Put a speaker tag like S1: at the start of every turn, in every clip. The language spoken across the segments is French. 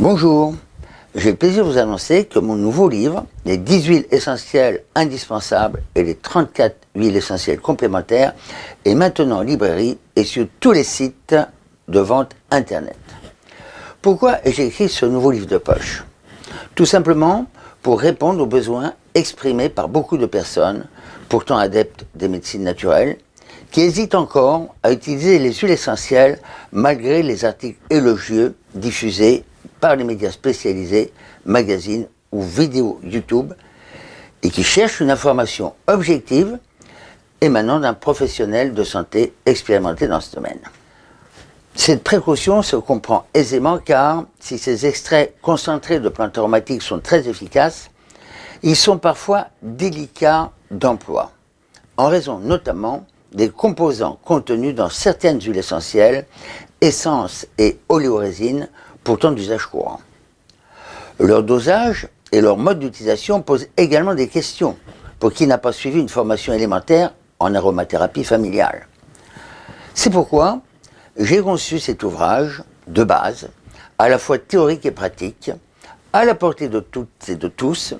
S1: Bonjour, j'ai le plaisir de vous annoncer que mon nouveau livre, les 10 huiles essentielles indispensables et les 34 huiles essentielles complémentaires, est maintenant en librairie et sur tous les sites de vente internet. Pourquoi ai-je écrit ce nouveau livre de poche? Tout simplement pour répondre aux besoins exprimés par beaucoup de personnes, pourtant adeptes des médecines naturelles, qui hésitent encore à utiliser les huiles essentielles malgré les articles élogieux diffusés par les médias spécialisés, magazines ou vidéos YouTube, et qui cherchent une information objective émanant d'un professionnel de santé expérimenté dans ce domaine. Cette précaution se comprend aisément car si ces extraits concentrés de plantes aromatiques sont très efficaces, ils sont parfois délicats d'emploi, en raison notamment des composants contenus dans certaines huiles essentielles, essences et oléorésines, pourtant d'usage courant. Leur dosage et leur mode d'utilisation posent également des questions pour qui n'a pas suivi une formation élémentaire en aromathérapie familiale. C'est pourquoi j'ai conçu cet ouvrage de base, à la fois théorique et pratique, à la portée de toutes et de tous,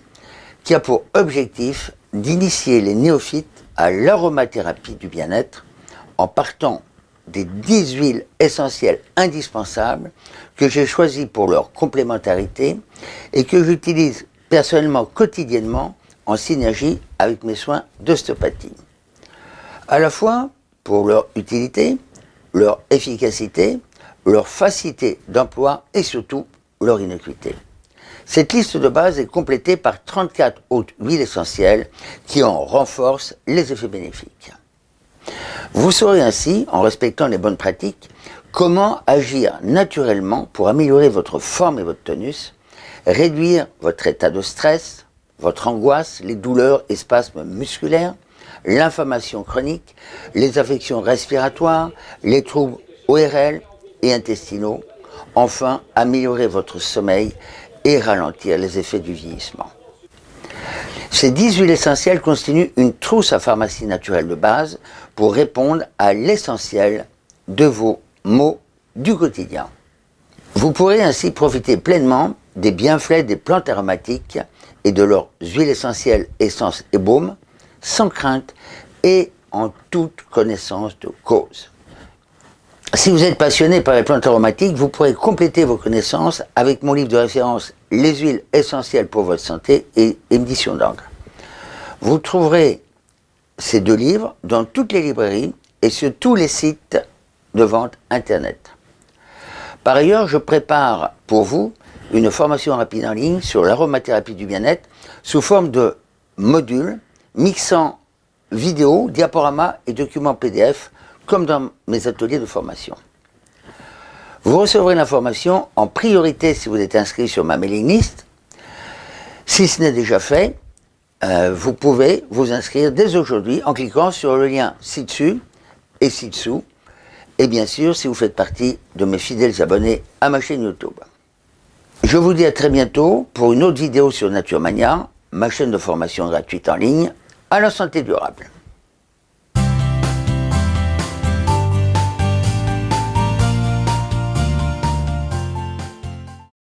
S1: qui a pour objectif d'initier les néophytes à l'aromathérapie du bien-être en partant des 10 huiles essentielles indispensables que j'ai choisies pour leur complémentarité et que j'utilise personnellement quotidiennement en synergie avec mes soins d'ostéopathie. À la fois pour leur utilité, leur efficacité, leur facilité d'emploi et surtout leur innocuité. Cette liste de base est complétée par 34 autres huiles essentielles qui en renforcent les effets bénéfiques. Vous saurez ainsi, en respectant les bonnes pratiques, comment agir naturellement pour améliorer votre forme et votre tonus, réduire votre état de stress, votre angoisse, les douleurs et spasmes musculaires, l'inflammation chronique, les affections respiratoires, les troubles ORL et intestinaux, enfin améliorer votre sommeil et ralentir les effets du vieillissement. Ces 10 huiles essentielles constituent une trousse à pharmacie naturelle de base pour répondre à l'essentiel de vos maux du quotidien. Vous pourrez ainsi profiter pleinement des bienfaits des plantes aromatiques et de leurs huiles essentielles, essences et baumes, sans crainte et en toute connaissance de cause. Si vous êtes passionné par les plantes aromatiques, vous pourrez compléter vos connaissances avec mon livre de référence Les huiles essentielles pour votre santé et édition d'encre. Vous trouverez ces deux livres dans toutes les librairies et sur tous les sites de vente internet. Par ailleurs, je prépare pour vous une formation rapide en ligne sur l'aromathérapie du bien-être sous forme de modules mixant vidéos, diaporamas et documents PDF comme dans mes ateliers de formation. Vous recevrez l'information en priorité si vous êtes inscrit sur ma mailing list. Si ce n'est déjà fait, euh, vous pouvez vous inscrire dès aujourd'hui en cliquant sur le lien ci-dessus et ci-dessous. Et bien sûr, si vous faites partie de mes fidèles abonnés à ma chaîne YouTube. Je vous dis à très bientôt pour une autre vidéo sur Nature Mania, ma chaîne de formation gratuite en ligne à la santé durable.